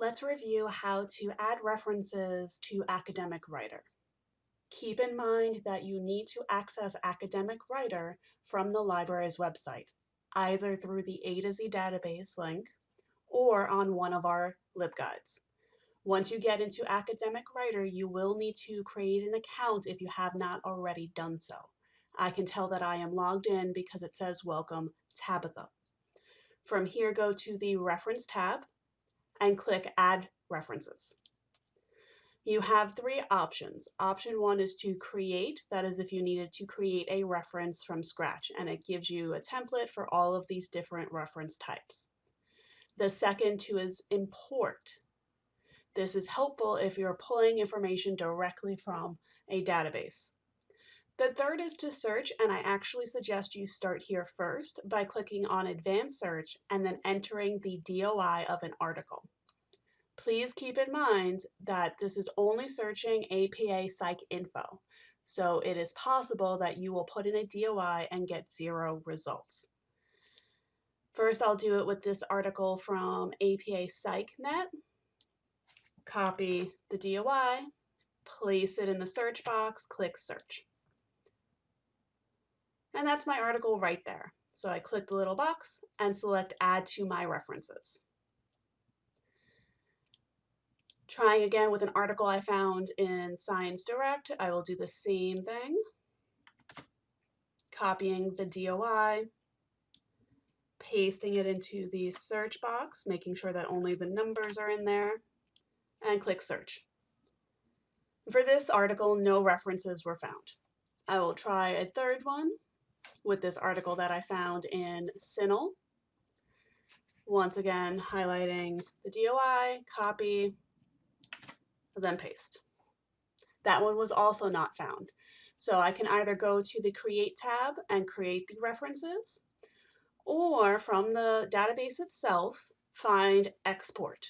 Let's review how to add references to Academic Writer. Keep in mind that you need to access Academic Writer from the library's website, either through the A to Z database link or on one of our LibGuides. Once you get into Academic Writer, you will need to create an account if you have not already done so. I can tell that I am logged in because it says Welcome Tabitha. From here, go to the Reference tab and click Add References. You have three options. Option one is to create, that is if you needed to create a reference from scratch, and it gives you a template for all of these different reference types. The second two is import. This is helpful if you're pulling information directly from a database. The third is to search, and I actually suggest you start here first by clicking on Advanced Search and then entering the DOI of an article. Please keep in mind that this is only searching APA Psych Info, so it is possible that you will put in a DOI and get zero results. First, I'll do it with this article from APA PsycNet. Copy the DOI, place it in the search box, click search. And that's my article right there. So I click the little box and select add to my references. Trying again with an article I found in Science Direct, I will do the same thing. Copying the DOI, pasting it into the search box, making sure that only the numbers are in there, and click search. For this article, no references were found. I will try a third one with this article that I found in CINAHL. Once again, highlighting the DOI, copy, then paste. That one was also not found. So I can either go to the Create tab and create the references, or from the database itself, find Export.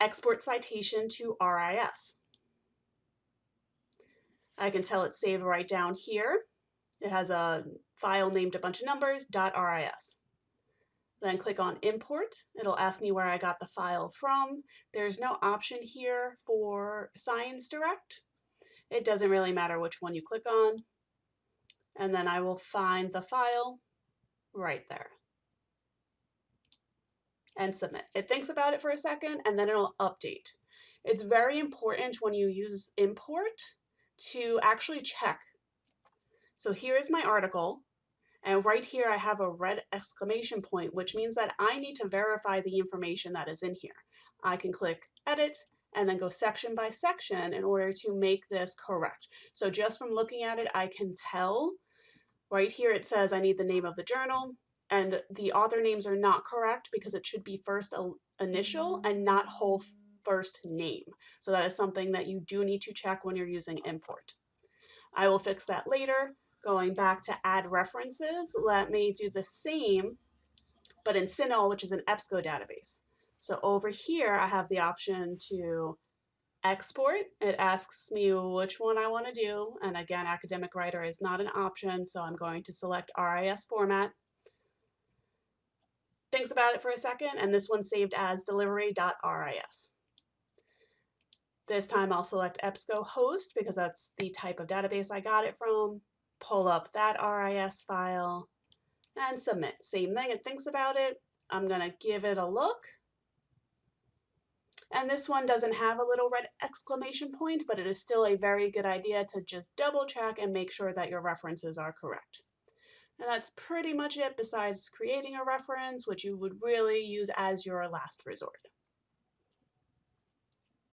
Export citation to RIS. I can tell it's saved right down here. It has a file named a bunch of numbers, .ris. Then click on import. It'll ask me where I got the file from. There's no option here for Science Direct. It doesn't really matter which one you click on. And then I will find the file right there and submit. It thinks about it for a second and then it'll update. It's very important when you use import to actually check. So here is my article. And right here, I have a red exclamation point, which means that I need to verify the information that is in here. I can click edit and then go section by section in order to make this correct. So just from looking at it, I can tell right here it says I need the name of the journal and the author names are not correct because it should be first initial mm-hmm. and not whole first name. So that is something that you do need to check when you're using import. I will fix that later. Going back to add references, let me do the same, but in CINAHL, which is an EBSCO database. So over here, I have the option to export. It asks me which one I want to do. And again, academic writer is not an option, so I'm going to select RIS format. Thinks about it for a second, and this one's saved as delivery.ris. This time I'll select EBSCO host because that's the type of database I got it from. Pull up that RIS file and submit. Same thing, it thinks about it. I'm gonna give it a look. And this one doesn't have a little red exclamation point, but it is still a very good idea to just double check and make sure that your references are correct. And that's pretty much it besides creating a reference, which you would really use as your last resort.